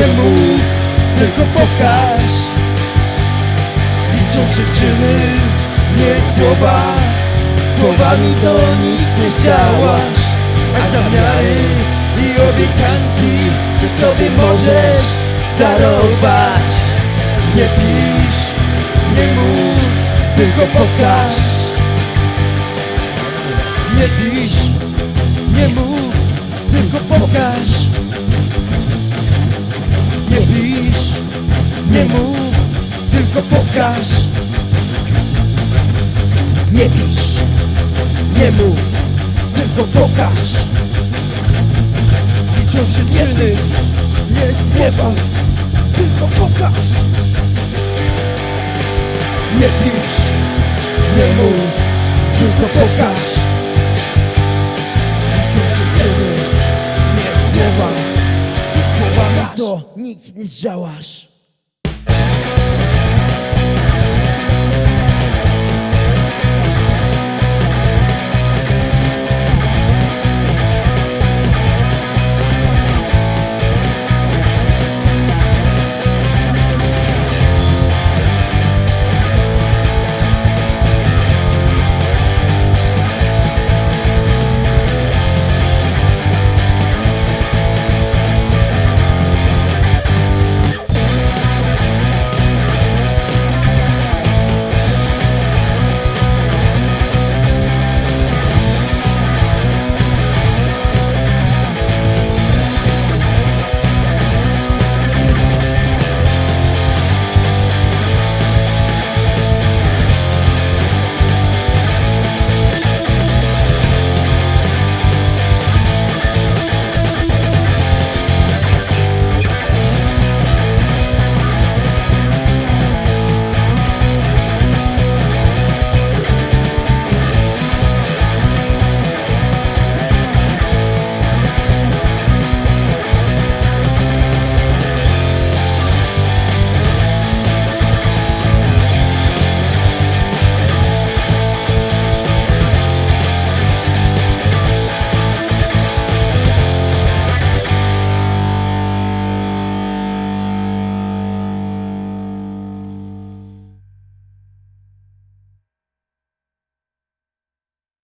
nie mów, tylko pokaż. Liczą się czyny, nie słowa. Słowami do nich nie zdziałasz A zamiary i obiecanki Ty sobie możesz darować. Nie pisz, nie mów, tylko pokaż. Nie pisz, nie mów, tylko pokaż. Nie mów, tylko pokaż. Nie pisz, nie mów, tylko pokaż. Liczą się czyny, nie słowa, tylko pokaż. Nie pisz, nie mów, tylko pokaż. Liczą się nie słowa, tylko pokaż. To nic nie zdziałasz